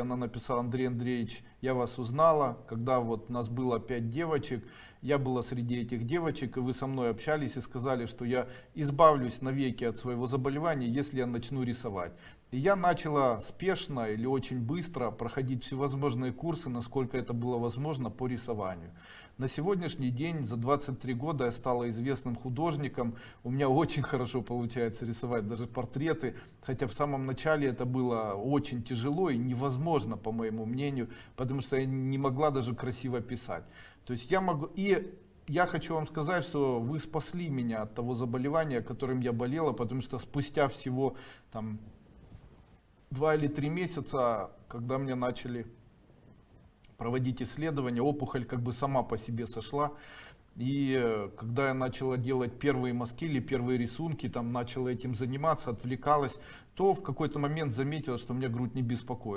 Она написала, Андрей Андреевич, я вас узнала, когда вот нас было пять девочек, я была среди этих девочек, и вы со мной общались и сказали, что я избавлюсь навеки от своего заболевания, если я начну рисовать. И я начала спешно или очень быстро проходить всевозможные курсы, насколько это было возможно, по рисованию. На сегодняшний день, за 23 года, я стала известным художником. У меня очень хорошо получается рисовать даже портреты, хотя в самом начале это было очень тяжело и невозможно, по моему мнению, потому что я не могла даже красиво писать. То есть я могу... И я хочу вам сказать, что вы спасли меня от того заболевания, которым я болела, потому что спустя всего там два или три месяца, когда мне начали проводить исследования, опухоль как бы сама по себе сошла. И э, когда я начала делать первые мазки или первые рисунки, там начала этим заниматься, отвлекалась, то в какой-то момент заметила, что мне грудь не беспокоит.